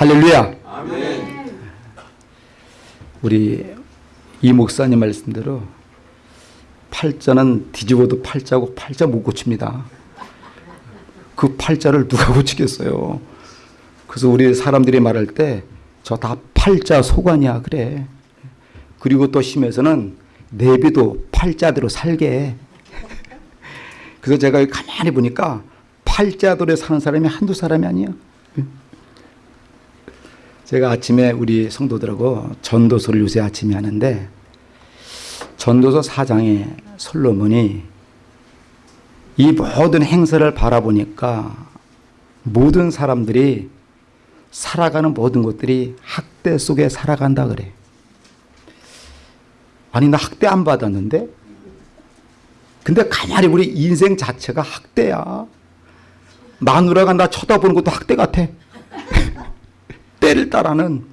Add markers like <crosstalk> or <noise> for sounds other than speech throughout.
할렐루야. 우리 이 목사님 말씀대로 팔자는 뒤집어도 팔자고 팔자 못 고칩니다. 그 팔자를 누가 고치겠어요. 그래서 우리 사람들이 말할 때 저 다 팔자 소관이야 그래. 그리고 또 심해서는 내비도 팔자대로 살게. 그래서 제가 가만히 보니까 팔자대로 사는 사람이 한두 사람이 아니에요. 제가 아침에 우리 성도들하고 전도서를 요새 아침에 하는데 전도서 4장에 솔로몬이 이 모든 행사를 바라보니까 모든 사람들이 살아가는 모든 것들이 학대 속에 살아간다 그래. 아니 나 학대 안 받았는데? 근데 가만히 우리 인생 자체가 학대야. 마누라가 나 쳐다보는 것도 학대 같아. 때를 따라는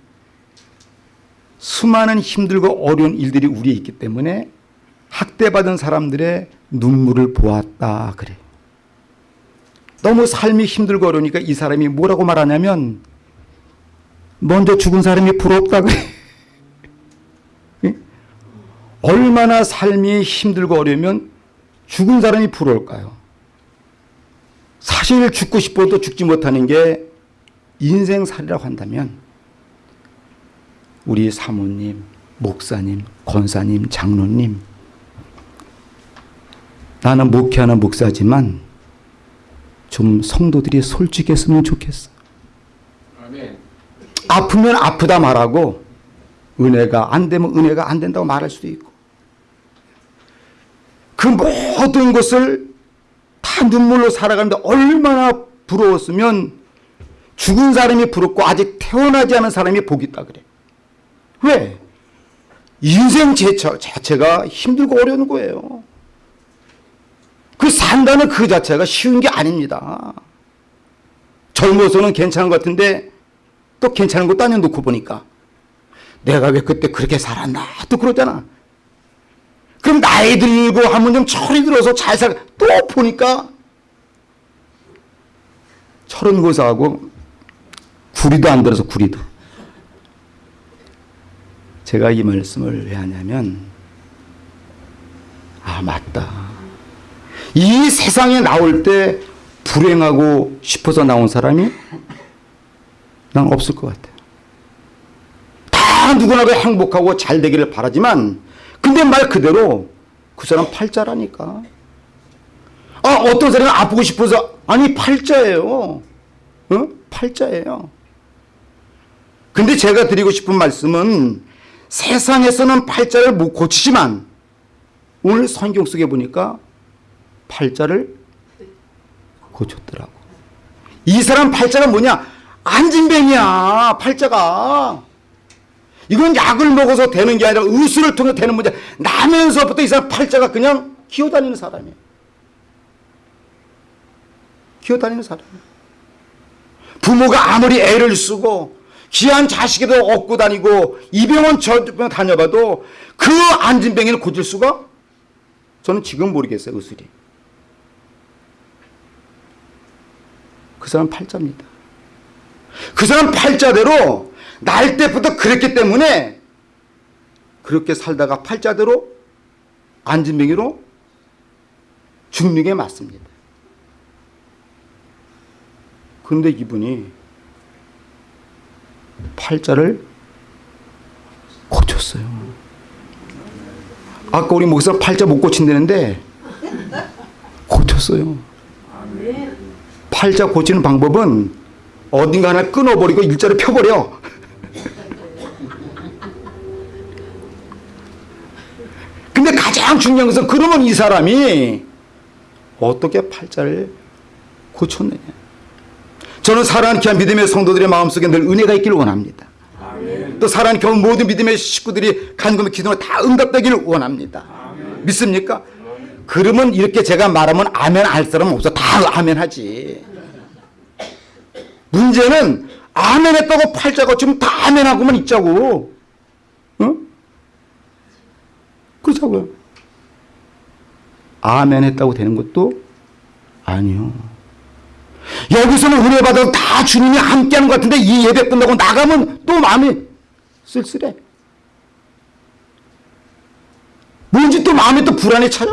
수많은 힘들고 어려운 일들이 우리에 있기 때문에 학대받은 사람들의 눈물을 보았다 그래. 너무 삶이 힘들고 어려우니까 이 사람이 뭐라고 말하냐면 먼저 죽은 사람이 부럽다 그래. 얼마나 삶이 힘들고 어려우면 죽은 사람이 부러울까요? 사실 죽고 싶어도 죽지 못하는 게 인생살이라고 한다면 우리 사모님, 목사님, 권사님, 장로님 나는 목회하는 목사지만 좀 성도들이 솔직했으면 좋겠어. 아프면 아프다 말하고 은혜가 안 되면 은혜가 안 된다고 말할 수도 있고 그 모든 것을 다 눈물로 살아가는데 얼마나 부러웠으면 죽은 사람이 부럽고 아직 태어나지 않은 사람이 복 있다 그래. 왜? 인생 자체가 힘들고 어려운 거예요. 그 산다는 그 자체가 쉬운 게 아닙니다. 젊어서는 괜찮은 것 같은데 또 괜찮은 것도 아니야 놓고 보니까 내가 왜 그때 그렇게 살았나 또 그러잖아. 그럼 나이 들고 하면 좀 철이 들어서 잘 살, 또 보니까 철은 고사하고 구리도 안 들어서 구리도. 제가 이 말씀을 왜 하냐면 아 맞다. 이 세상에 나올 때 불행하고 싶어서 나온 사람이 난 없을 것 같아요. 다 누구나 행복하고 잘 되기를 바라지만 근데 말 그대로 그 사람 팔자라니까. 아 어떤 사람이 아프고 싶어서 아니 팔자예요. 어? 팔자예요. 근데 제가 드리고 싶은 말씀은 세상에서는 팔자를 못 고치지만 오늘 성경 속에 보니까 팔자를 고쳤더라고. 이 사람 팔자가 뭐냐? 안진뱅이야. 팔자가. 이건 약을 먹어서 되는 게 아니라 의술을 통해 되는 문제. 나면서부터 이 사람 팔자가 그냥 기어다니는 사람이에요. 기어다니는 사람이에요. 부모가 아무리 애를 쓰고 귀한 자식에도 얻고 다니고 이병원 저병 다녀봐도 그 안진뱅이를 고칠 수가 저는 지금 모르겠어요. 의술이. 그 사람 팔자입니다. 그 사람 팔자대로 날 때부터 그랬기 때문에 그렇게 살다가 팔자대로 안진뱅이로 죽는 게 맞습니다. 그런데 이분이 팔자를 고쳤어요. 아까 우리 목사 팔자 못 고친다는데 고쳤어요. 팔자 고치는 방법은 어딘가 하나 끊어버리고 일자로 펴버려. 근데 가장 중요한 것은 그러면 이 사람이 어떻게 팔자를 고쳤느냐. 저는 사랑하는 귀한 믿음의 성도들의 마음속에 늘 은혜가 있기를 원합니다. 아멘. 또 사랑하는 겨우 모든 믿음의 식구들이 간구며 기도가 다 응답되기를 원합니다. 아멘. 믿습니까? 아멘. 그러면 이렇게 제가 말하면 아멘 할 사람은 없어. 다 아멘 하지. 문제는 아멘 했다고 팔자가 지금 다 아멘 하고만 있자고. 응? 그렇다고요. 아멘 했다고 되는 것도 아니요. 여기서는 은혜 받아도 다 주님이 함께하는 것 같은데 이 예배 끝나고 나가면 또 마음이 쓸쓸해. 뭔지 또 마음에 또 불안에 차요?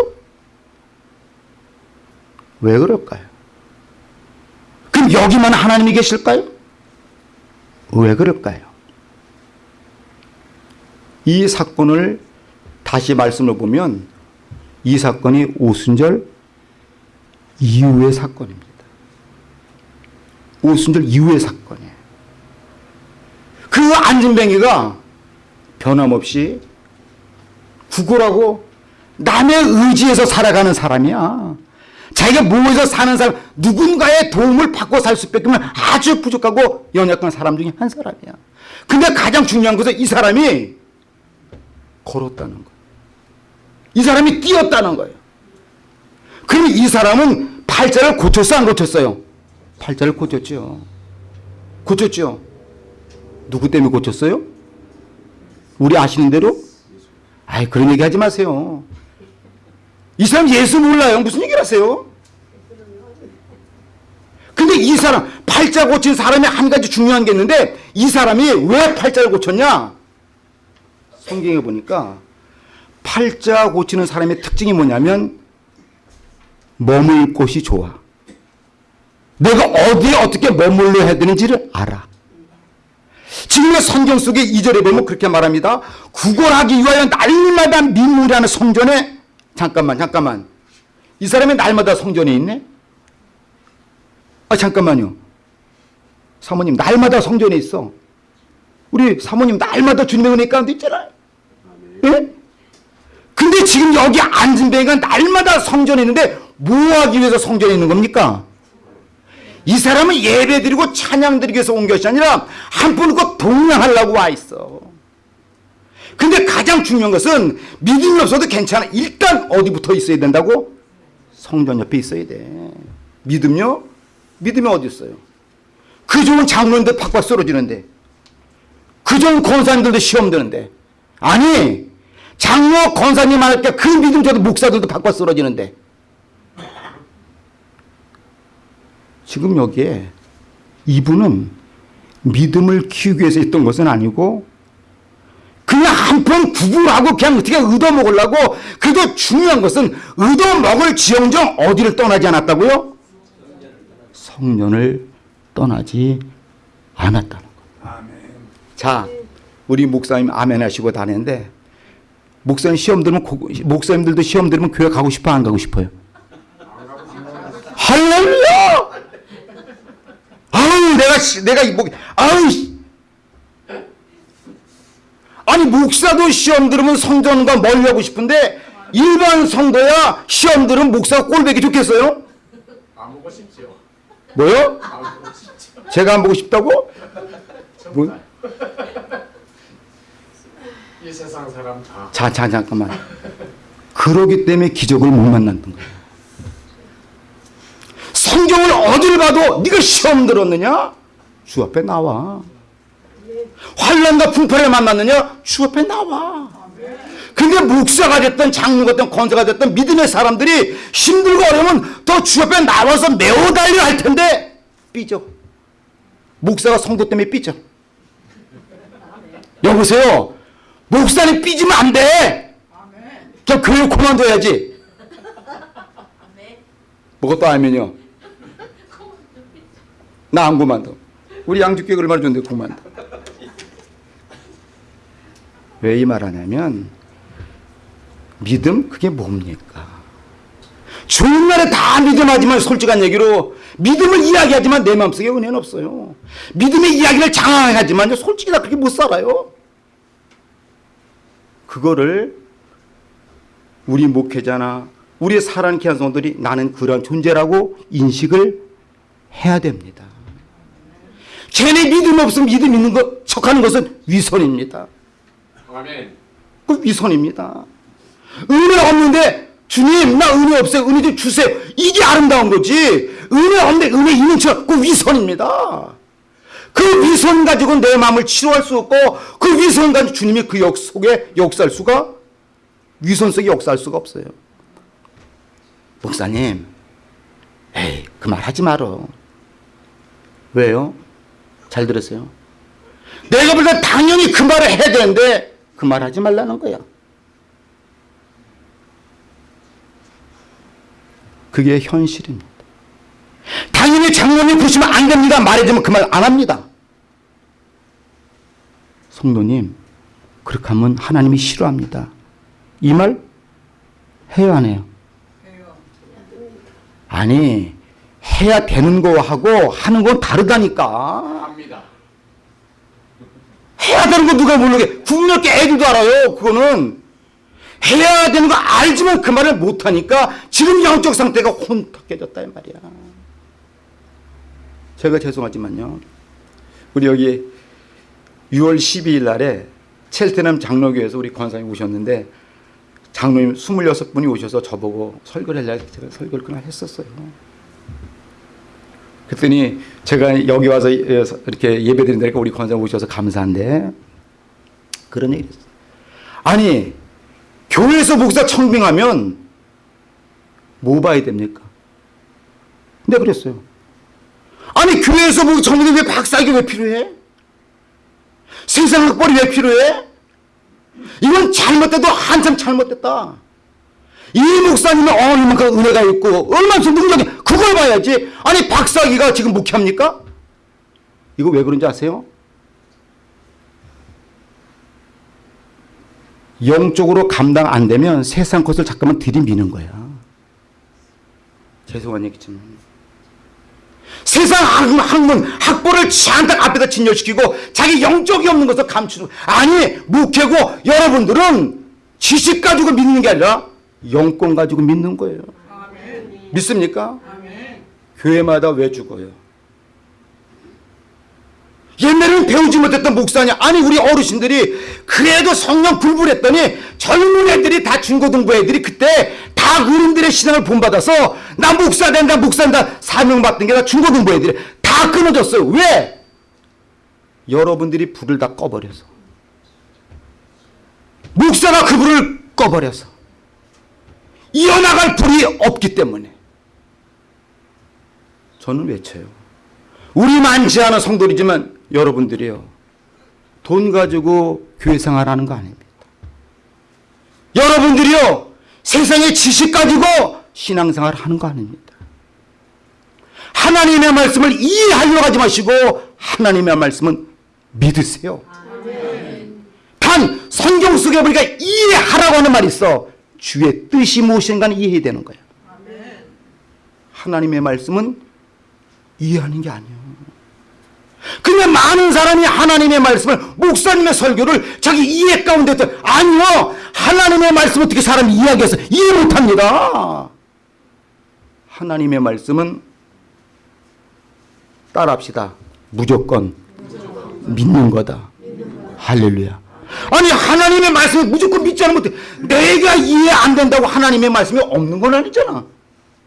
왜 그럴까요? 그럼 여기만 하나님이 계실까요? 왜 그럴까요? 이 사건을 다시 말씀을 보면 이 사건이 오순절 이후의 사건입니다. 오순절 이후의 사건이에요. 그 안진뱅이가 변함없이 구걸하고 남의 의지에서 살아가는 사람이야. 자기가 모여서 사는 사람, 누군가의 도움을 받고 살 수밖에 없는 아주 부족하고 연약한 사람 중에 한 사람이야. 근데 가장 중요한 것은 이 사람이 걸었다는 거야. 이 사람이 뛰었다는 거예요. 그럼 이 사람은 팔자를 고쳤어, 안 고쳤어요? 팔자를 고쳤죠. 고쳤죠. 누구 때문에 고쳤어요? 우리 아시는 대로? 아이, 그런 얘기 하지 마세요. 이 사람 예수 몰라요. 무슨 얘기를 하세요? 근데 이 사람, 팔자 고친 사람이 한 가지 중요한 게 있는데, 이 사람이 왜 팔자를 고쳤냐? 성경에 보니까, 팔자 고치는 사람의 특징이 뭐냐면, 머물 곳이 좋아. 내가 어디에 어떻게 머물러 해야 되는지를 알아. 지금의 성경 속에 이절에 보면 그렇게 말합니다. 구걸하기 위하여 날마다 민무리하는 성전에 잠깐만 잠깐만 이 사람이 날마다 성전에 있네? 아 잠깐만요. 사모님 날마다 성전에 있어. 우리 사모님 날마다 주님의 은혜 가운데 있잖아요. 예? 근데 지금 여기 앉은 배가 날마다 성전에 있는데 뭐 하기 위해서 성전에 있는 겁니까? 이 사람은 예배 드리고 찬양 드리기 위해서 온 것이 아니라 한분꼭 동양하려고 와 있어. 근데 가장 중요한 것은 믿음이 없어도 괜찮아. 일단 어디 붙어 있어야 된다고? 성전 옆에 있어야 돼. 믿음요? 믿음이 어디 있어요? 그 좋은 장로님들 팍팍 쓰러지는데 그 좋은 권사님들도 시험 드는데 아니 장로 권사님 할 때 그 믿음 저도 목사들도 팍팍 쓰러지는데 지금 여기에 이분은 믿음을 키우기 위해서 있던 것은 아니고 그냥 한편 구분하고 그냥 어떻게 얻어먹으려고 그래도 중요한 것은 얻어먹을 지형정 어디를 떠나지 않았다고요? 성전을 떠나지 않았다는 거예요. 자, 우리 목사님 아멘 하시고 다니는데 목사님 시험 들으면 목사님들도 시험 들으면 교회 가고 싶어 안 가고 싶어요? 할렐루야! 내가 내가 이목 아유 아니 목사도 시험 들으면 성전과 멀리 하고 싶은데 일반 성도야 시험 들으면 목사가 꼴보기 좋겠어요? 안 보고 싶죠. 뭐요? 안 보고 싶죠. 제가 안 보고 싶다고? 뭐? 이 세상 사람 다 자, 자, 잠깐만. 그러기 때문에 기적을 못 만났던 거예요. 성경을 어딜 봐도 네가 시험 들었느냐? 주 앞에 나와. 환란과 풍파를 만났느냐? 주 앞에 나와. 근데 목사가 됐든 장로가 됐든 권사가 됐든 믿음의 사람들이 힘들고 어려우면 더 주 앞에 나와서 메워 달려 할 텐데 삐져. 목사가 성도 때문에 삐져. 여보세요. 목사님 삐지면 안 돼. 그냥 교회 그만둬야지. 또 알면요. 나안 그만둬. 우리 양주교회 얼마나 좋은데 그만둬. 왜 이 말하냐면 믿음 그게 뭡니까? 좋은 날에 다 믿음하지만 솔직한 얘기로 믿음을 이야기하지만 내 마음속에 은혜는 없어요. 믿음의 이야기를 장황하지만 솔직히 나 그렇게 못 살아요. 그거를 우리 목회자나 우리 사랑하는 귀한 성도들이 나는 그런 존재라고 인식을 해야 됩니다. 쟤네 믿음 없으면 믿음 있는 것 척하는 것은 위선입니다. 아멘. 그 위선입니다. 은혜 없는데 주님 나 은혜 없어요. 은혜 좀 주세요. 이게 아름다운 거지. 은혜 없는데 은혜 있는 척그 위선입니다. 그 위선 가지고 내 마음을 치료할 수 없고 그 위선 가지고 주님이 그 역 속에 역사할 수가 위선 속에 역사할 수가 없어요. 목사님, 에이 그 말 하지 말어. 왜요? 잘 들었어요. 내가 볼 때 당연히 그 말을 해야 되는데 그 말 하지 말라는 거야. 그게 현실입니다. 당연히 장로님 보시면 안 됩니다. 말해주면 그 말 안 합니다. 성도님, 그렇게 하면 하나님이 싫어합니다. 이말안 해요? 아니, 해야 되는 거하고 하는 건 다르다니까. 해야 되는 거 누가 모르게 국민학교 애들도 알아요. 그거는 해야 되는 거 알지만 그 말을 못하니까 지금 영적 상태가 혼탁해졌다 이 말이야. 제가 죄송하지만요. 우리 여기 6월 12일 날에 첼테남 장로교에서 우리 권사님 오셨는데 장로님 26분이 오셔서 저보고 설교를 하려고 제가 설교를 그날 했었어요. 그랬더니 제가 여기 와서 이렇게 예배 드린다니까 우리 권사님 오셔서 감사한데 그런 얘기를 했어요. 아니 교회에서 목사 청빙하면 뭐 봐야 됩니까? 근데 그랬어요. 아니 교회에서 목사 청빙이 왜 박사학위 왜 필요해? 세상 학벌이 왜 필요해? 이건 잘못돼도 한참 잘못됐다. 이 목사님은 어 이만큼 은혜가 있고 얼마나 능력이 그걸 봐야지. 아니 박사기가 지금 목회합니까? 이거 왜 그런지 아세요? 영적으로 감당 안 되면 세상 것을 잠깐만 들이미는 거야. 죄송한 얘기지만. 세상 학- 학문, 학벌을 잔뜩 앞에다 진열시키고 자기 영적이 없는 것을 감추는 아니 목회고 여러분들은 지식 가지고 믿는 게 아니라 영권 가지고 믿는 거예요. 믿습니까? 교회마다 왜 죽어요? 옛날에는 배우지 못했던 목사냐? 아니 우리 어르신들이 그래도 성령 불불했더니 젊은 애들이 다 중고등부 애들이 그때 다 어른들의 신앙을 본받아서 나 목사 된다 목사 된다 사명 받던 게 다 중고등부 애들이 다 끊어졌어요. 왜? 여러분들이 불을 다 꺼버려서 목사가 그 불을 꺼버려서 이어나갈 불이 없기 때문에 저는 외쳐요. 우리 많지 않은 성도이지만 여러분들이요. 돈 가지고 교회 생활하는 거 아닙니다. 여러분들이요. 세상의 지식 가지고 신앙생활 하는 거 아닙니다. 하나님의 말씀을 이해하려고 하지 마시고 하나님의 말씀은 믿으세요. 단 성경 속에 보니까 이해하라고 하는 말이 있어. 주의 뜻이 무엇인가는 이해해야 되는 거야. 하나님의 말씀은 이해하는 게 아니에요. 근데 많은 사람이 하나님의 말씀을 목사님의 설교를 자기 이해 가운데 들 아니요. 하나님의 말씀 어떻게 사람이 이해하겠어? 이해 못합니다. 하나님의 말씀은 따라합시다. 무조건 믿는 거다. 할렐루야 아니 하나님의 말씀을 무조건 믿지 않으면 어떡해. 내가 이해 안 된다고 하나님의 말씀이 없는 건 아니잖아.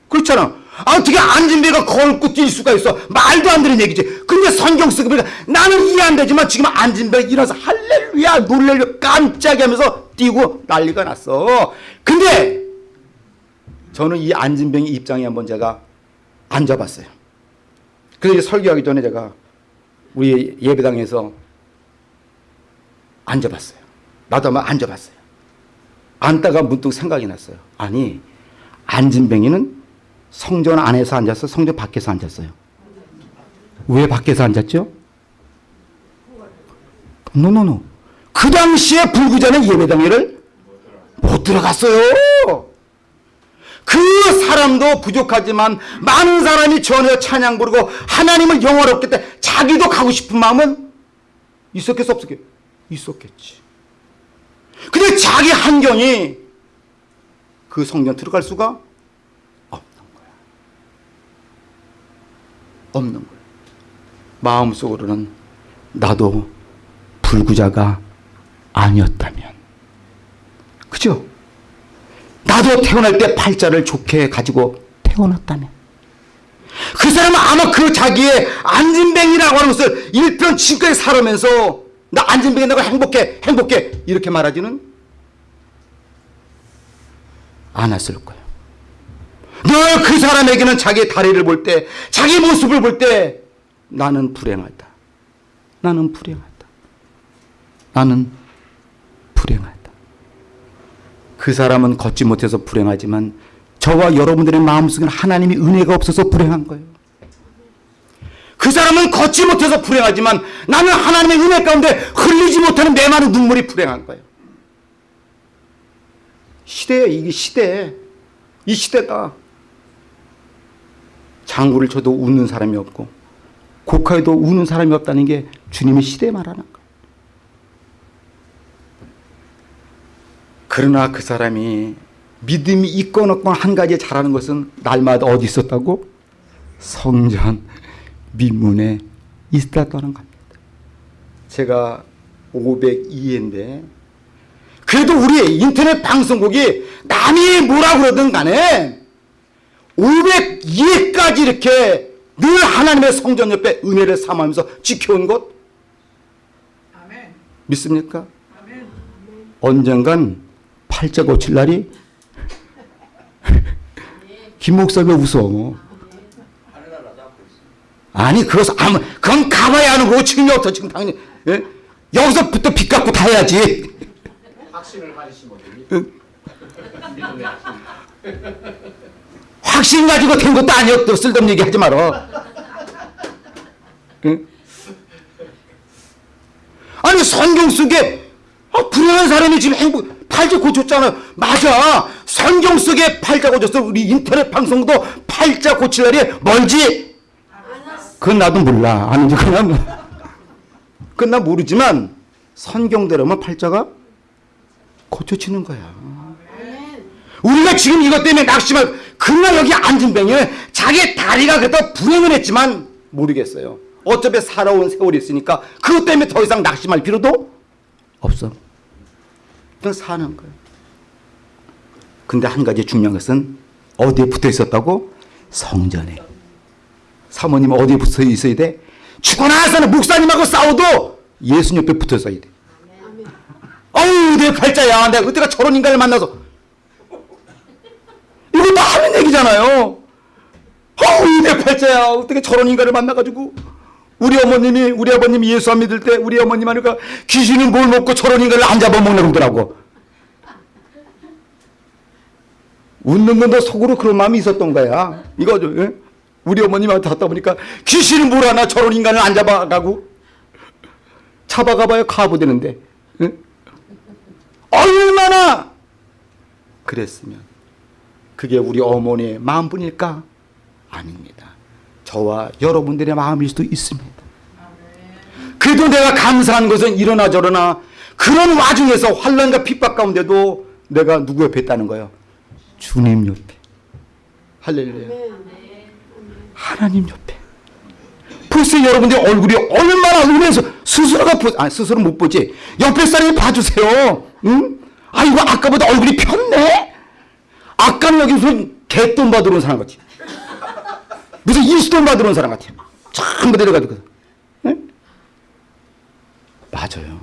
그렇잖아. 아, 어떻게 안진배가 걸고 뛸 수가 있어? 말도 안 되는 얘기지. 근데 성경 쓰고 보니까 나는 이해 안 되지만 지금 안진배가 일어나서 할렐루야 놀래려 깜짝이 하면서 뛰고 난리가 났어. 근데 저는 이 안진병의 입장에 한번 제가 앉아봤어요. 그래서 설교하기 전에 제가 우리 예배당에서 앉아봤어요 나도 한번 앉아봤어요 앉다가 문득 생각이 났어요 아니 안진뱅이는 성전 안에서 앉았어? 성전 밖에서 앉았어요? 왜 밖에서 앉았죠? 노노노. 그 당시에 불구자는 예배당에를 못 들어갔어요. 그 사람도 부족하지만 많은 사람이 전에 찬양 부르고 하나님을 영화롭게 때 자기도 가고 싶은 마음은 있었겠어 없었겠 있었겠지. 근데 자기 환경이 그 성전 들어갈 수가 없는 거예요. 마음속으로는 나도 불구자가 아니었다면. 그죠? 나도 태어날 때 팔자를 좋게 가지고 태어났다면. 그 사람은 아마 그 자기의 안진뱅이라고 하는 것을 일편 지금까지 살아면서 나 안진뱅이 내가 행복해 행복해 이렇게 말하지는 않았을 거예요. 늘 그 사람에게는 자기의 다리를 볼 때, 자기 모습을 볼 때, 나는 불행하다. 나는 불행하다. 나는 불행하다. 그 사람은 걷지 못해서 불행하지만 저와 여러분들의 마음속에는 하나님의 은혜가 없어서 불행한 거예요. 그 사람은 걷지 못해서 불행하지만 나는 하나님의 은혜 가운데 흘리지 못하는 내 많은 눈물이 불행한 거예요. 시대에 이게 시대. 이 시대다. 장구를 쳐도 웃는 사람이 없고 곡하에도 우는 사람이 없다는 게 주님의 시대 말하는 거예요. 그러나 그 사람이 믿음이 있건 없건 한 가지 잘하는 것은 날마다 어디 있었다고? 성전 민문에 있었다는 겁니다. 제가 502회인데 그래도 우리 인터넷 방송국이 남이 뭐라 그러든 간에 502회까지 이렇게 늘 하나님의 성전 옆에 은혜를 삼으면서 지켜온 것 아멘. 믿습니까? 아멘. 언젠간 팔자 고칠 날이 <laughs> 김 목사가 웃어. 아니 그것은 아무 그건 가봐야 하는 거고 지금부터 지금 당연히 예? 여기서부터 빚 갚고 다 해야지. 확신을 됩니다. 믿음의 확신. 가지고 된 것도 아니었 또 쓸데없는 얘기 하지 말어. 응? 아니 성경 속에 아, 불행한 사람이 지금 행복 팔자 고쳤잖아요. 맞아. 성경 속에 팔자 고쳤어. 우리 인터넷 방송도 팔자 고칠 날이 멀지. 그건 나도 몰라. 아는지 그냥 그건 나 모르지만 성경대로면 팔자가 고쳐지는 거야. 우리가 지금 이것 때문에 낙심을 그날 여기 앉은 병이는 자기 다리가 그렇다 불행을 했지만 모르겠어요. 어차피 살아온 세월이 있으니까 그것 때문에 더 이상 낙심할 필요도 없어. 그냥 사는 거예요. 근데 한 가지 중요한 것은 어디에 붙어 있었다고? 성전에. 사모님 어디에 붙어 있어야 돼? 죽고 나서는 목사님하고 싸워도 예수님 옆에 붙어 있어야 돼. 어우 내 팔자야. 내가 그때가 저런 인간을 만나서 다 하는 얘기잖아요. 어우 내 팔자야. 어떻게 저런 인간을 만나가지고 우리 어머님이 우리 아버님이 예수 안 믿을 때 우리 어머님 하니까 귀신은 뭘 먹고 저런 인간을 안 잡아먹나 그러더라고. 웃는 건도 속으로 그런 마음이 있었던 거야. 이거죠. 예? 우리 어머님한테 갔다 보니까 귀신은 뭘 하나 저런 인간을 안 잡아가고 잡아가봐야 가부되는데 예? 얼마나 그랬으면 그게 우리 어머니의 마음뿐일까? 아닙니다. 저와 여러분들의 마음일 수도 있습니다. 그래도 내가 감사한 것은 이러나 저러나 그런 와중에서 환란과 핍박 가운데도 내가 누구 옆에 있다는 거예요? 주님 옆에. 할렐루야. 하나님 옆에. 벌써 여러분들 얼굴이 얼마나 은혜서 스스로가 보, 아 스스로 못 보지. 옆에 사람이 봐주세요. 응? 아 이거 아까보다 얼굴이 폈네. 아까는 여기 무슨 개돈 받으러 온 사람 같지. 무슨 일수돈 받으러 온 사람 같아. 전부 내려가지고. 응? 맞아요.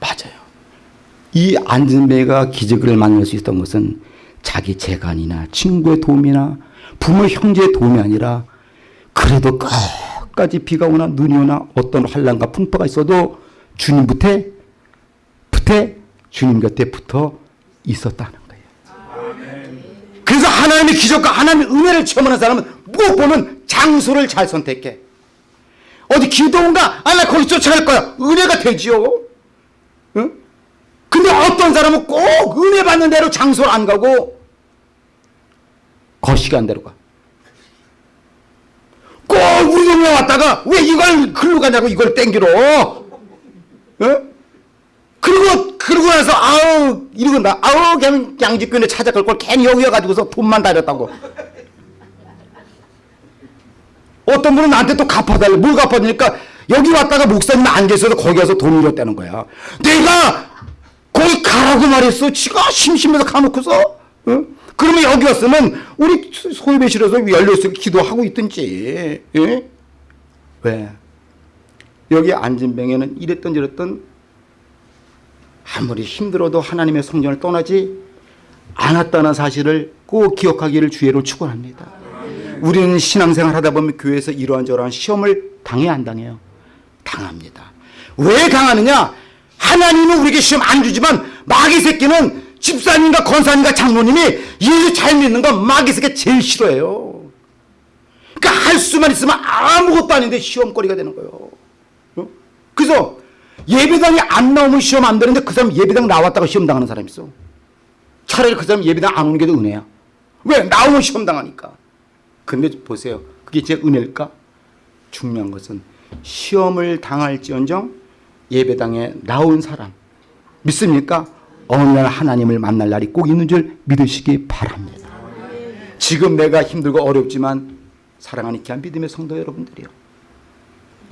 맞아요. 이 안진배가 기적을 만날 수 있었던 것은 자기 재간이나 친구의 도움이나 부모 형제의 도움이 아니라 그래도 끝까지 비가 오나 눈이 오나 어떤 환란과 풍파가 있어도 주님 붙에 붙에 주님 곁에 붙어 있었다는 거예요. 그래서 하나님의 기적과 하나님의 은혜를 체험하는 사람은 무엇 보면 장소를 잘 선택해. 어디 기도원가? 아, 나 거기 쫓아갈 거야. 은혜가 되지요. 응? 근데 어떤 사람은 꼭 은혜 받는 대로 장소를 안 가고 거시기 한 대로 가. 꼭 우리 동네 왔다가 왜 이걸 글로 가냐고 이걸 땡기러. 응? 그리고 그러고 나서 아우 이러고 나 아우 그냥 양지교회 찾아갈 걸 괜히 여기 와가지고서 돈만 다녔다고. 어떤 분은 나한테 또 갚아달래. 뭘 갚아주니까 여기 왔다가 목사님 안 계셔서 거기 가서 돈을 줬다는 거야. 내가 거기 가라고 말했어. 지가 심심해서 가놓고서. 응? 그러면 여기 왔으면 우리 소예배실에서 열려있어 기도하고 있든지. 예? 왜? 여기 안진병에는 이랬던 저랬던 아무리 힘들어도 하나님의 성전을 떠나지 않았다는 사실을 꼭 기억하기를 주의로 축원합니다. 우리는 신앙생활 하다 보면 교회에서 이러한 저러한 시험을 당해 안 당해요? 당합니다. 왜 당하느냐? 하나님은 우리에게 시험 안 주지만 마귀 새끼는 집사님과 권사님과 장로님이 예수 잘 믿는 건 마귀 새끼 제일 싫어해요. 그러니까 할 수만 있으면 아무것도 아닌데 시험거리가 되는 거예요. 어? 그래서 예배당에 안 나오면 시험 안 되는데 그 사람 예배당 나왔다가 시험 당하는 사람 있어. 차라리 그 사람 예배당 안 오는 게 더 은혜야. 왜? 나오면 시험 당하니까. 근데 보세요. 그게 제 은혜일까? 중요한 것은 시험을 당할지언정 예배당에 나온 사람 믿습니까? 어느 날 하나님을 만날 날이 꼭 있는 줄 믿으시기 바랍니다. 지금 내가 힘들고 어렵지만 사랑하는 귀한 믿음의 성도 여러분들이요.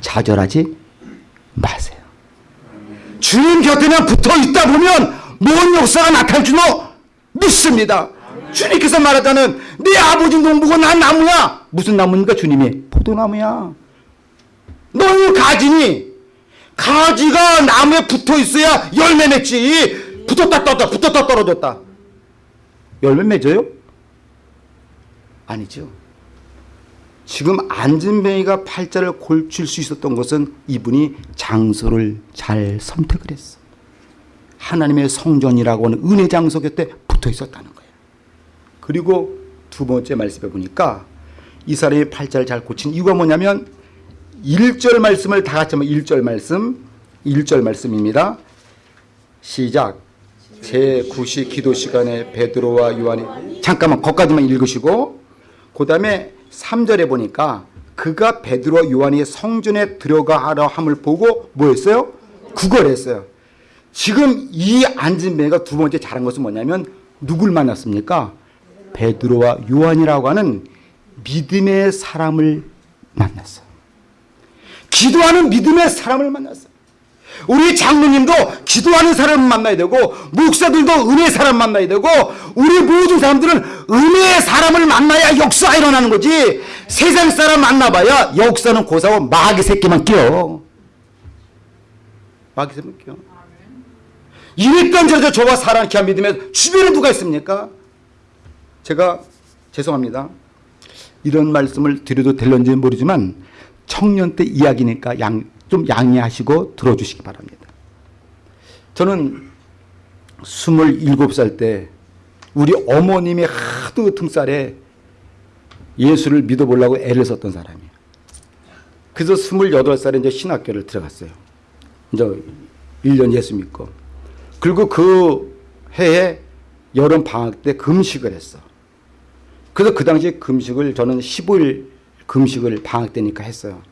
좌절하지 마세요. 주님 곁에만 붙어 있다 보면 뭔 역사가 나타날 줄 믿습니다. 주님께서 말하자는 내 아버지 농부가 난 나무야. 무슨 나무입니까 주님이? 포도나무야. 너희 가지니 가지가 나무에 붙어 있어야 열매 맺지. 붙었다 떴다 붙었다 떨어졌다. 열매 맺어요? 아니죠. 지금 안진뱅이가 팔자를 골칠 수 있었던 것은 이분이 장소를 잘 선택을 했어. 하나님의 성전이라고 하는 은혜 장소 곁에 붙어 있었다는 거예요. 그리고 두 번째 말씀에 보니까 이 사람이 팔자를 잘 고친 이유가 뭐냐면 1절 말씀을 다 같이 한번 1절 말씀 1절 말씀입니다. 시작 제9시 기도 시간에 베드로와 요한이 잠깐만 거기까지만 읽으시고 그 다음에 3절에 보니까 그가 베드로 요한이 성전에 들어가하려 함을 보고 뭐했어요? 구걸했어요. 지금 이 안진뱅이가 두 번째 잘한 것은 뭐냐면 누굴 만났습니까? 베드로와 요한이라고 하는 믿음의 사람을 만났어요. 기도하는 믿음의 사람을 만났어요. 우리 장로님도 기도하는 사람을 만나야 되고 목사들도 은혜의 사람 만나야 되고 우리 모든 사람들은 은혜의 사람을 만나야 역사가 일어나는 거지 세상 사람 만나봐야 역사는 고사고 마귀 새끼만 끼어 마귀 새끼만 끼어 이랬던 저저 저와 사랑 귀한 믿음에 주변에 누가 있습니까? 제가 죄송합니다. 이런 말씀을 드려도 될런지 모르지만 청년 때 이야기니까 양, 좀 양해하시고 들어주시기 바랍니다. 저는 27살 때 우리 어머님의 하도 등살에 예수를 믿어보려고 애를 썼던 사람이에요. 그래서 28살에 이제 신학교를 들어갔어요. 이제 1년 예수 믿고. 그리고 그 해에 여름 방학 때 금식을 했어. 그래서 그 당시 금식을 저는 15일 금식을 방학 때니까 했어요.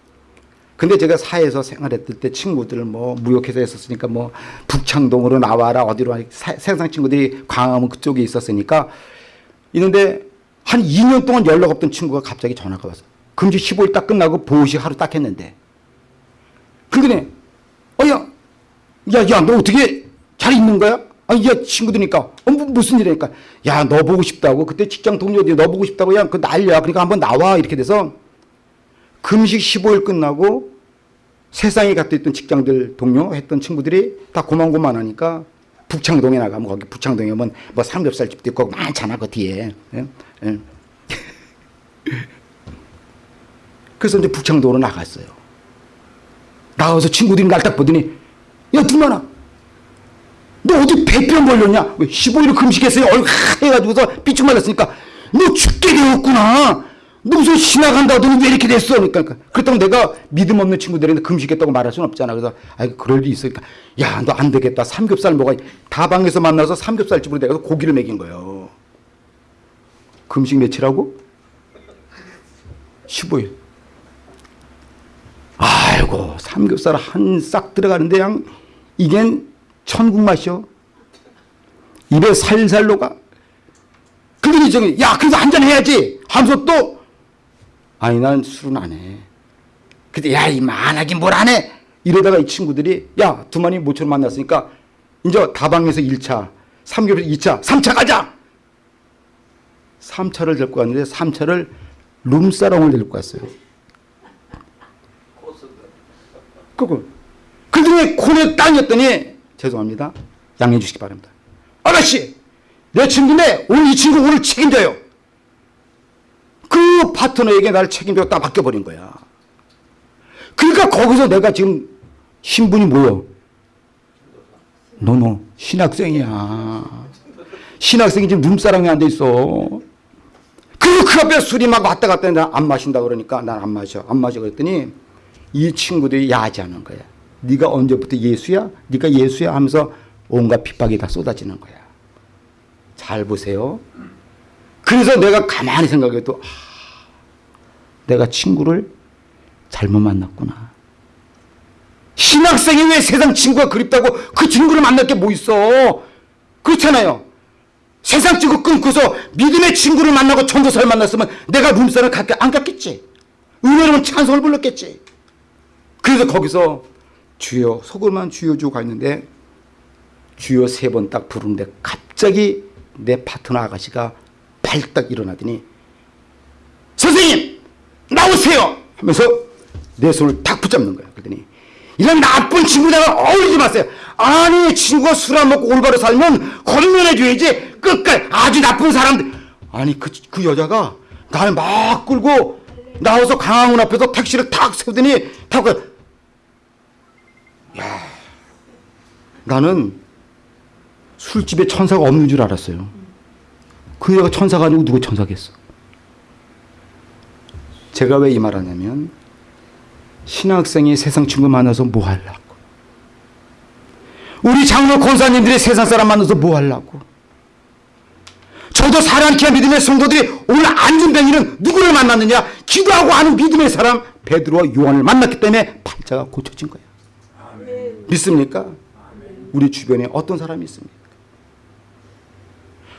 근데 제가 사회에서 생활했을 때 친구들 뭐 무역회사에 있었으니까 뭐 북창동으로 나와라 어디로 와 세상 친구들이 광화문 그쪽에 있었으니까 있는데 한 2년 동안 연락 없던 친구가 갑자기 전화가 왔어. 금식 15일 딱 끝나고 보호식 하루 딱 했는데. 그러더니 어야 야 야 너 어떻게 잘 있는 거야? 아니 야 친구들이니까 어, 뭐, 무슨 일이니까 야 너 보고 싶다고 그때 직장 동료들이 너 보고 싶다고 야그 난리야 그러니까 한번 나와 이렇게 돼서 금식 15일 끝나고 세상에 갔다 있던 직장들 동료 했던 친구들이 다 고만고만하니까 북창동에 나가면 거기 북창동에 오면 뭐 삼겹살 집도 있고 많잖아 그 뒤에. 예? 예. <laughs> 그래서 이제 북창동으로 나갔어요. 나가서 친구들이 날 딱 보더니 야 두만아! 너 어디 배병 걸렸냐? 왜 15일 금식했어요? 얼굴 하얘가지고서 삐쭉 말랐으니까 너 죽게 되었구나 너 무슨 지나간다 하더니 왜 이렇게 됐어? 그러니까 그렇다고 내가 믿음 없는 친구들한테 금식했다고 말할 수는 없잖아. 그래서 아 그럴 일 있으니까 야 너 안 되겠다. 삼겹살 먹어. 다방에서 만나서 삼겹살 집으로 내가서 고기를 먹인 거예요. 금식 며칠하고? 15일. 아이고 삼겹살 한 싹 들어가는데 그냥 이겐 천국 맛이요. 입에 살살 녹아. 그러더니 저기 야 그래서 한 잔 해야지 하면서 또 아니 난 술은 안 해. 근데 야 이만 안 하긴 뭘 안 해. 이러다가 이 친구들이 야 두만이 모처럼 만났으니까 이제 다방에서 1차 삼겹에서 2차 3차 가자. 3차를 데리고 갔는데 3차를 룸사롱을 데리고 갔어요. 그거 그중에 코에 땅이었더니 죄송합니다. 양해해 주시기 바랍니다. 아가씨 내 친구인데 오늘 이 친구 오늘 책임져요. 파트너에게 나를 책임져 딱 맡겨버린 거야. 그러니까 거기서 내가 지금 신분이 뭐여? 너너 신학생이야. 신학생이 지금 눈사람이 안돼 있어. 그리고 그 앞에 술이 막 왔다 갔다 했는데 안 마신다 그러니까 난 안 마셔. 안 마셔 그랬더니 이 친구들이 야지하는 거야. 네가 언제부터 예수야? 네가 예수야 하면서 온갖 핍박이 다 쏟아지는 거야. 잘 보세요. 그래서 내가 가만히 생각해도 아, 내가 친구를 잘못 만났구나. 신학생이 왜 세상 친구가 그립다고 그 친구를 만날 게 뭐 있어? 그렇잖아요. 세상 친구 끊고서 믿음의 친구를 만나고 전도사를 만났으면 내가 룸사를 갖게 안 갔겠지. 은혜로운 찬송을 불렀겠지. 그래서 거기서 주여 속을만 주여 주고 가 있는데 주여 세 번 딱 부르는데 갑자기 내 파트너 아가씨가 발딱 일어나더니 나오세요 하면서 내 손을 탁 붙잡는 거야. 그랬더니 이런 나쁜 친구들과 어울리지 마세요. 아니 친구가 술 안 먹고 올바로 살면 건면해줘야지. 끝까지 아주 나쁜 사람들. 아니 그, 그 여자가 나를 막 끌고 나와서 강화문 앞에서 택시를 탁 세우더니 타고 가- 야 나는 술집에 천사가 없는 줄 알았어요. 그 여자가 천사가 아니고 누구 천사겠어. 제가 왜 이 말하냐면 신학생이 세상 친구 만나서 뭐 하려고? 우리 장로 권사님들이 세상 사람 만나서 뭐 하려고? 저도 사랑케 믿음의 성도들이 오늘 안전뱅이는 누구를 만났느냐? 기도하고 아는 믿음의 사람 베드로와 요한을 만났기 때문에 팔자가 고쳐진 거예요. 믿습니까? 우리 주변에 어떤 사람이 있습니까?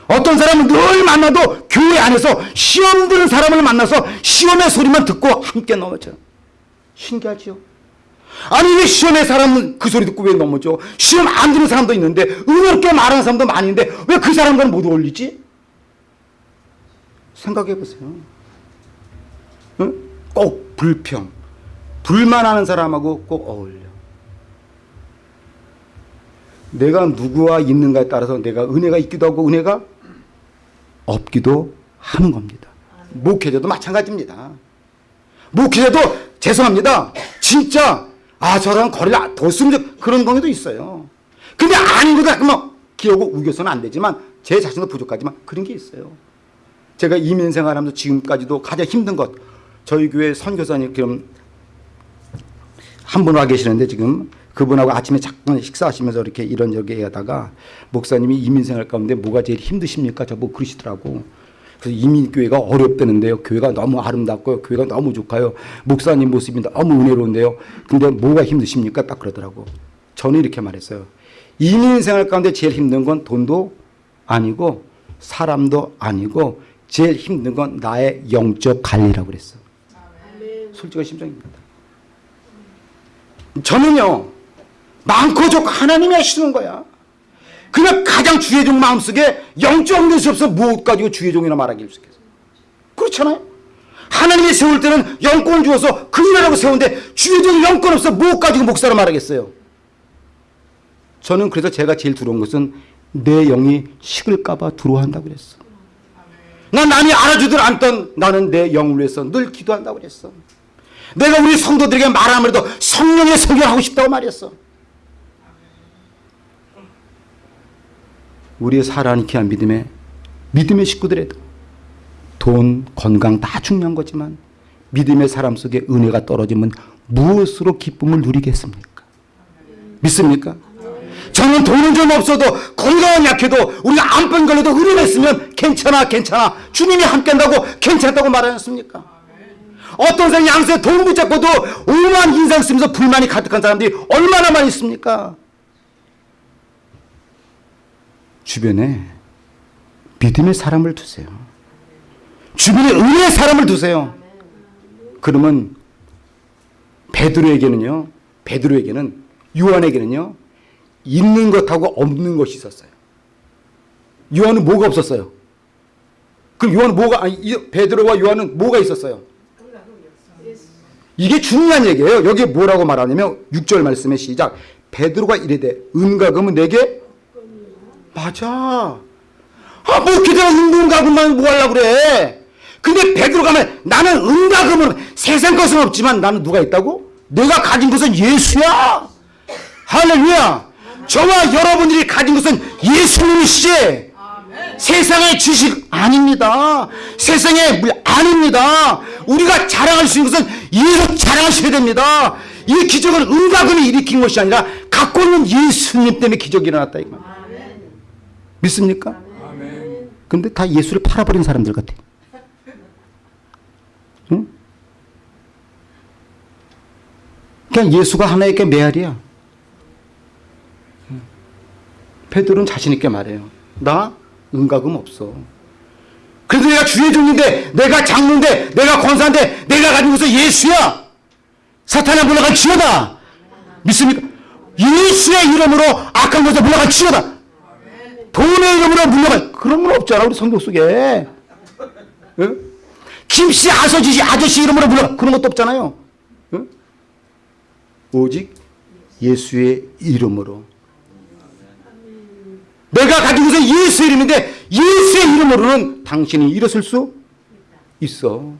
어떤 사람은 늘 만나도 교회 안에서 시험 드는 사람을 만나서 시험의 소리만 듣고 함께 넘어져. 신기하죠? 아니 왜 시험의 사람은 그 소리 듣고 왜 넘어져? 시험 안 드는 사람도 있는데 의롭게 말하는 사람도 있는데 왜 그 사람들은 못 어울리지? 생각해 보세요. 응? 꼭 불평, 불만하는 사람하고 꼭 어울려. 내가 누구와 있는가에 따라서 내가 은혜가 있기도 하고 은혜가 없기도 하는 겁니다. 목회자도 마찬가지입니다. 목회자도 죄송합니다. 진짜 아저 사람 거리를 더 쓰면 좋- 그런 경우도 있어요. 근데 아닌 거다 그러면 기어고 우겨서는 안 되지만 제 자신도 부족하지만 그런 게 있어요. 제가 이민 생활하면서 지금까지도 가장 힘든 것 저희 교회 선교사님 그럼 한 분 와 계시는데 지금 그분하고 아침에 잠깐 식사하시면서 이렇게 이런저런 하다가 목사님이 이민생활 가운데 뭐가 제일 힘드십니까? 저보고 그러시더라고. 그래서 이민교회가 어렵다는데요. 교회가 너무 아름답고요. 교회가 너무 좋아요. 목사님 모습이 너무 은혜로운데요. 근데 뭐가 힘드십니까? 딱 그러더라고. 저는 이렇게 말했어요. 이민생활 가운데 제일 힘든 건 돈도 아니고 사람도 아니고 제일 힘든 건 나의 영적 관리라고 그랬어. 솔직한 심정입니다. 저는요 많고 좋고 하나님이 하시는 거야. 그냥 가장 주의 종 마음속에 영적 것이 없어 무엇 가지고 주의 종이라 말하기 있겠어. 그렇잖아요. 하나님이 세울 때는 영권을 주어서 그 일하라고 세우는데 주의 종이 영권 없어 무엇 가지고 목사라 말하겠어요. 저는 그래서 제가 제일 두려운 것은 내 영이 식을까봐 두려워한다고 그랬어. 난 남이 알아주들 않던 나는 내 영을 위해서 늘 기도한다고 그랬어. 내가 우리 성도들에게 말하면도 성령의 설교하고 싶다고 말했어. 우리의 살아있게 한 믿음의 믿음의 식구들에도 돈, 건강 다 중요한 거지만 믿음의 사람 속에 은혜가 떨어지면 무엇으로 기쁨을 누리겠습니까? 믿습니까? 저는 돈은 좀 없어도 건강은 약해도 우리가 암병 걸려도 있으면 괜찮아 괜찮아 주님이 함께 한다고 괜찮다고 말하셨습니까? 어떤 사람 양수에 돈 붙잡고도 오만 인상 쓰면서 불만이 가득한 사람들이 얼마나 많이 있습니까? 주변에 믿음의 사람을 두세요. 주변에 은혜의 사람을 두세요. 그러면 베드로에게는요. 베드로에게는 요한에게는요. 있는 것하고 없는 것이 있었어요. 요한은 뭐가 없었어요? 그럼 요한은 뭐가 아니 이 베드로와 요한은 뭐가 있었어요? 이게 중요한 얘기예요. 여기 뭐라고 말하냐면 6절 말씀의 시작. 베드로가 이르되 은과 금은 내게 맞아. 아, 뭐 기대가 은과 금만 뭐 하려고 그래. 근데 베드로가 말 나는 은과 금은 세상 것은 없지만 나는 누가 있다고? 내가 가진 것은 예수야. 할렐루야. 저와 여러분들이 가진 것은 예수님이시지. 세상의 지식 아닙니다. 세상의 물 아닙니다. 우리가 자랑할 수 있는 것은 예수 자랑하셔야 됩니다. 이 기적은 은과 금이 일으킨 것이 아니라 갖고 있는 예수님 때문에 기적이 일어났다 이거. 믿습니까? 근데 다 예수를 팔아버린 사람들 같아. 응? 그냥 예수가 하나의 게 메아리야. 응. 베드로는 자신 있게 말해요. 나 은가금 없어. 그래도 내가 주의 종인데, 내가 장로인데, 내가 권사인데, 내가 것은 예수야. 사탄아 물러갈 지어다. 믿습니까? 예수의 이름으로 악한 것에 물러갈 지어다. 돈의 이름으로 물러갈 그런 건 없잖아 우리 성경 속에. 응? 김씨 아서지 아저씨 이름으로 물러갈 그런 것도 없잖아요. 응? 오직 예수의 이름으로. 내가 가진 것은 예수의 이름인데 예수의 이름으로는 당신이 일어설 수 있어.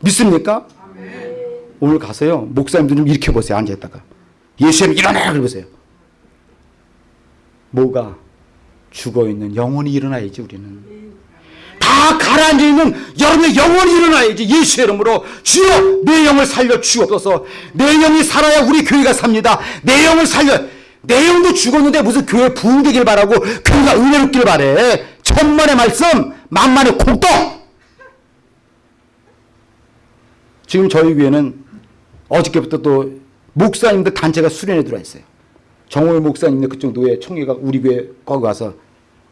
믿습니까? 오늘 가서요 목사님들 좀 일으켜 보세요 앉아있다가 예수님 일어나 그러보세요. 뭐가 죽어있는 영혼이 일어나야지 우리는. 다 가라앉아 있는 여러분의 영혼이 일어나야지. 예수의 이름으로 주여 내 영을 살려 주옵소서. 내 영이 살아야 우리 교회가 삽니다. 내 영을 살려. 내 영도 죽었는데 무슨 교회 부흥되길 바라고 교회가 은혜롭길 바래. 천만의 말씀 만만의 콩떡 지금 저희 교회는 어저께부터 또 목사님들 단체가 수련회 들어와 있어요 정호의 목사님네 그쪽 노예 총회가 우리 교회 거기 가서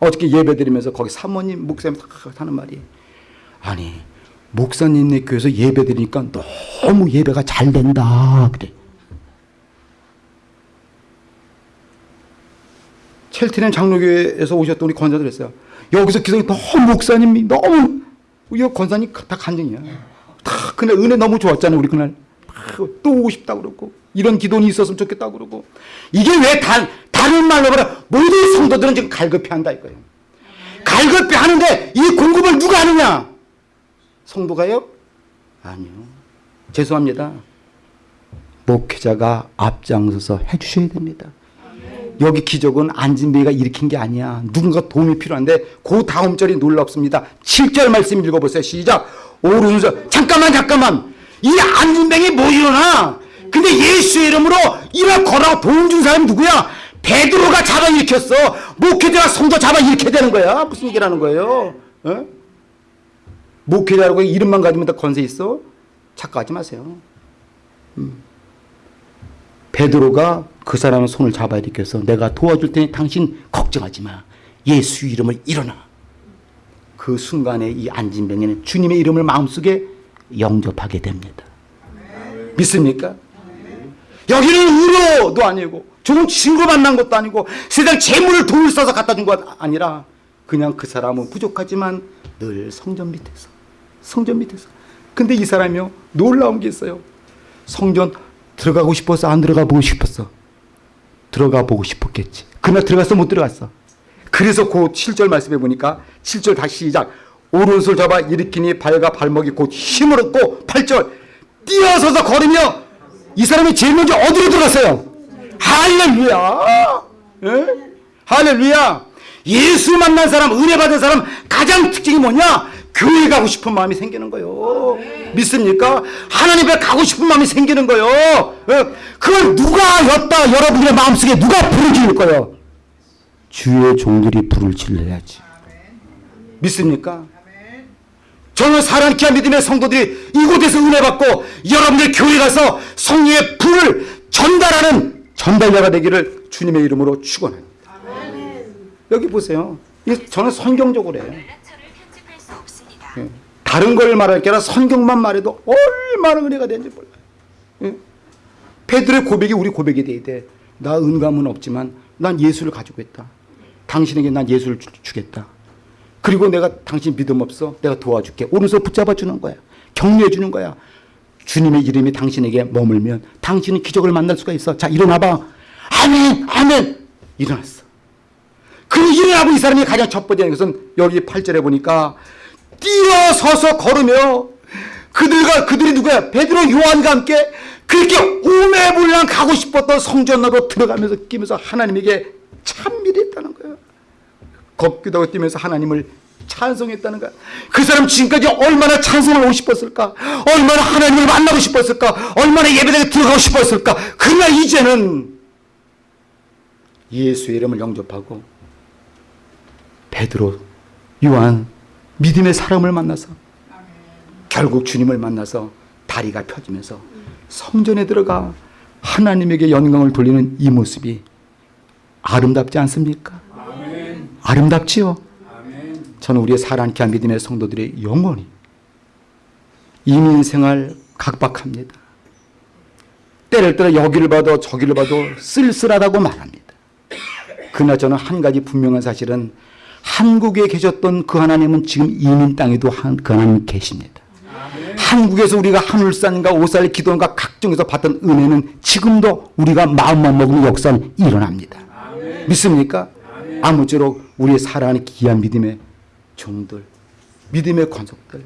어저께 예배 드리면서 거기 사모님 목사님 다 하는 말이 아니 목사님네 교회에서 예배 드리니까 너무 예배가 잘 된다. 그래. 첼티넨 장로교회에서 오셨던 우리 권사들 했어요. 여기서 기성이 너무 목사님이 너무 이 권사님 다 간증이야. 다 그날 은혜 너무 좋았잖아요 우리 그날. 또 오고 싶다 그러고 이런 기도는 있었으면 좋겠다 그러고 이게 왜 다, 다른 말로 말하 모든 성도들은 지금 갈급해 한다 이거예요. 갈급해 하는데 이 공급을 누가 하느냐? 성도가요? 아니요. 죄송합니다. 목회자가 앞장서서 해주셔야 됩니다. 여기 기적은 안진배가 일으킨 게 아니야. 누군가 도움이 필요한데 그 다음 절이 놀랍습니다. 7절 말씀 읽어보세요. 시작. 오른손 잠깐만 잠깐만. 이 안진뱅이 뭐 일어나? 근데 예수의 이름으로 이런 거라고 도움 준 사람이 누구야? 베드로가 잡아 일으켰어. 목회자가 성도 잡아 일으켜야 되는 거야. 무슨 얘기라는 거예요? 어? 목회자라고 이름만 가지면 다 건세 있어? 착각하지 마세요. 음. 베드로가 그 사람의 손을 잡아 일으켜서 내가 도와줄 테니 당신 걱정하지 마. 예수 이름을 일어나. 그 순간에 이 안진병에는 주님의 이름을 마음속에 영접하게 됩니다. 믿습니까? 여기는 의료도 아니고 좋은 친구 만난 것도 아니고 세상 재물을 돈을 써서 갖다 준 것 아니라 그냥 그 사람은 부족하지만 늘 성전 밑에서 성전 밑에서. 근데 이 사람이요 놀라운 게 있어요. 성전 들어가고 싶어서 안 들어가 보고 싶었어. 들어가 보고 싶었겠지. 그날 들어갔어 못 들어갔어. 그래서 그 7절 말씀해 보니까 7절 다시 시작. 오른손 잡아 일으키니 발과 발목이 곧 힘을 얻고 8절 뛰어서서 걸으며 이 사람이 제일 먼저 어디로 들어갔어요? 할렐루야 예? 할렐루야 예수 만난 사람 은혜 받은 사람 가장 특징이 뭐냐 교회 가고 싶은 마음이 생기는 거요 믿습니까? 하나님 앞에 가고 싶은 마음이 생기는 거요 예? 그걸 누가 였다 여러분의 마음속에 누가 불을 지를 거요 주의 종들이 불을 질러야지 믿습니까? 저는 사랑케 믿음의 성도들이 이곳에서 은혜 받고 여러분들 교회 가서 성령의 불을 전달하는 전달자가 되기를 주님의 이름으로 축원합니다. 여기 보세요. 저는 성경적으로 해요. 예. 다른 걸 말할 게 아니라 성경만 말해도 얼마나 은혜가 되는지 몰라요. 예. 페드로의 고백이 우리 고백이 돼야 돼. 나 은감은 없지만 난 예수를 가지고 있다. 당신에게 난 예수를 주, 주겠다. 그리고 내가 당신 믿음 없어. 내가 도와줄게. 오른손 붙잡아 주는 거야. 격려해 주는 거야. 주님의 이름이 당신에게 머물면 당신은 기적을 만날 수가 있어. 자, 일어나 봐. 아멘. 아멘. 일어났어. 그 일어나고 이 사람이 가장 첫 번째 것은 여기 8절에 보니까 뛰어서서 걸으며 그들과 그들이 누구야? 베드로 요한과 함께 그렇게 오매불랑 가고 싶었던 성전으로 들어가면서 끼면서 하나님에게 찬미했다는 거예요. 걷기도 하고 뛰면서 하나님을 찬송했다는 거야. 그 사람 지금까지 얼마나 찬송을 하고 싶었을까? 얼마나 하나님을 만나고 싶었을까? 얼마나 예배당에 들어가고 싶었을까? 그러나 이제는 예수의 이름을 영접하고 베드로, 요한, 믿음의 사람을 만나서 결국 주님을 만나서 다리가 펴지면서 성전에 들어가 하나님에게 영광을 돌리는 이 모습이 아름답지 않습니까? 아름답지요? 저는 우리의 사랑케 한 믿음의 성도들의 영원히 이민생활 각박합니다. 때를 따라 여기를 봐도 저기를 봐도 쓸쓸하다고 말합니다. 그러나 저는 한 가지 분명한 사실은 한국에 계셨던 그 하나님은 지금 이민 땅에도 한, 그 하나님 계십니다. 한국에서 우리가 한울산과 오살 기도원과 각종에서 받던 은혜는 지금도 우리가 마음만 먹으면 역사는 일어납니다. 믿습니까? 아무쪼록 우리의 사랑하는 귀한 믿음의 종들, 믿음의 권속들.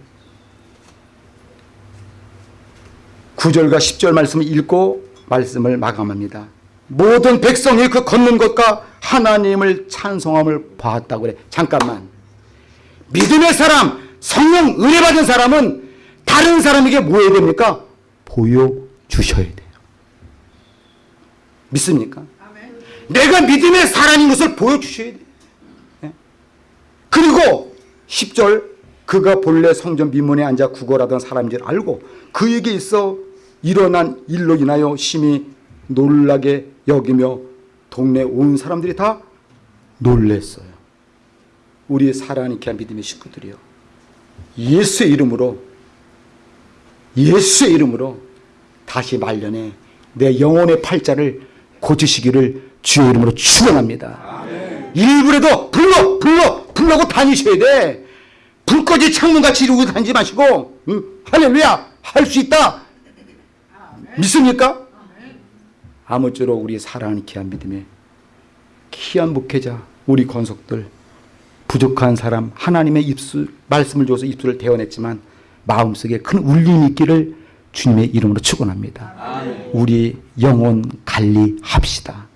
9절과 10절 말씀을 읽고 말씀을 마감합니다. 모든 백성이 그 걷는 것과 하나님을 찬송함을 봤다고 그래. 잠깐만. 믿음의 사람, 성령 은혜 받은 사람은 다른 사람에게 뭐 해야 됩니까? 보여주셔야 돼요. 믿습니까? 내가 믿음의 사람인 것을 보여주셔야 돼요. 예? 그리고 10절 그가 본래 성전 민문에 앉아 구걸하던 사람인 줄 알고 그에게 있어 일어난 일로 인하여 심히 놀라게 여기며 동네 온 사람들이 다 놀랬어요. 우리 사랑하는 귀한 믿음의 식구들이요. 예수의 이름으로 예수의 이름으로 다시 말년에 내 영혼의 팔자를 고치시기를 주의 이름으로 축원합니다. 일부라도 불러 불러 불러고 다니셔야 돼. 불꽃이 창문같이 이루고 다니지 마시고 응? 할렐루야 할 수 있다. 믿습니까? 아무쪼록 우리 사랑하는 귀한 믿음에 귀한 목회자 우리 권속들 부족한 사람 하나님의 입술 말씀을 줘서 입술을 대어냈지만 마음속에 큰 울림이 있기를 주님의 이름으로 축원합니다. 우리 영혼 관리합시다.